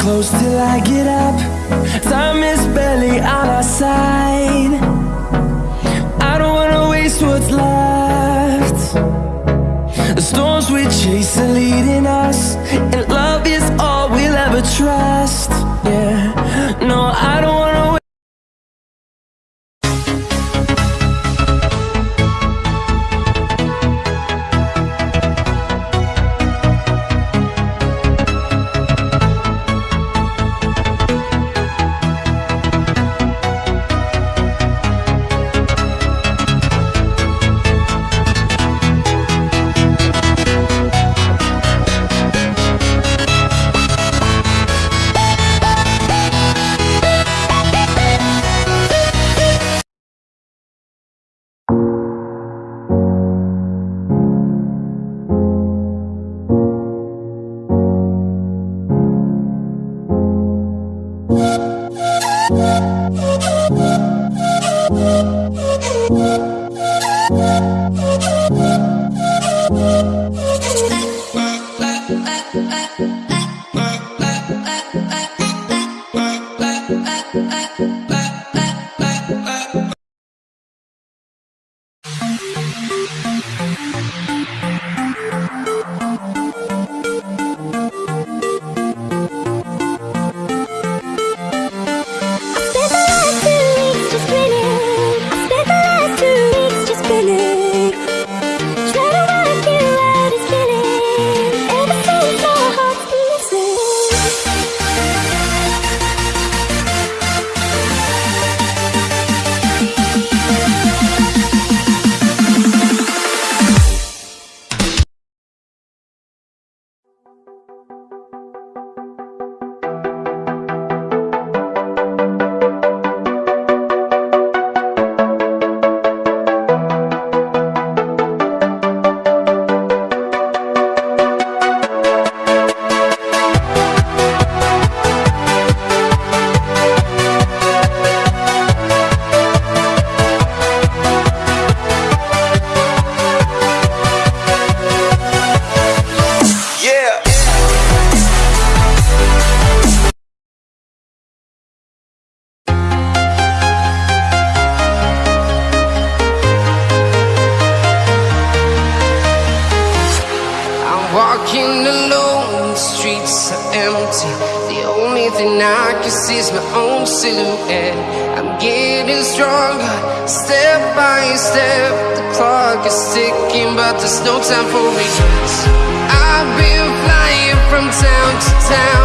close till I get up. Time is barely on our side. I don't wanna waste what's left. The storms we chase are leading us, and love Thank you. Walking alone, the streets are empty. The only thing I can see is my own silhouette. I'm getting stronger, step by step. The clock is ticking, but there's no time for regrets. I've been flying from town to town,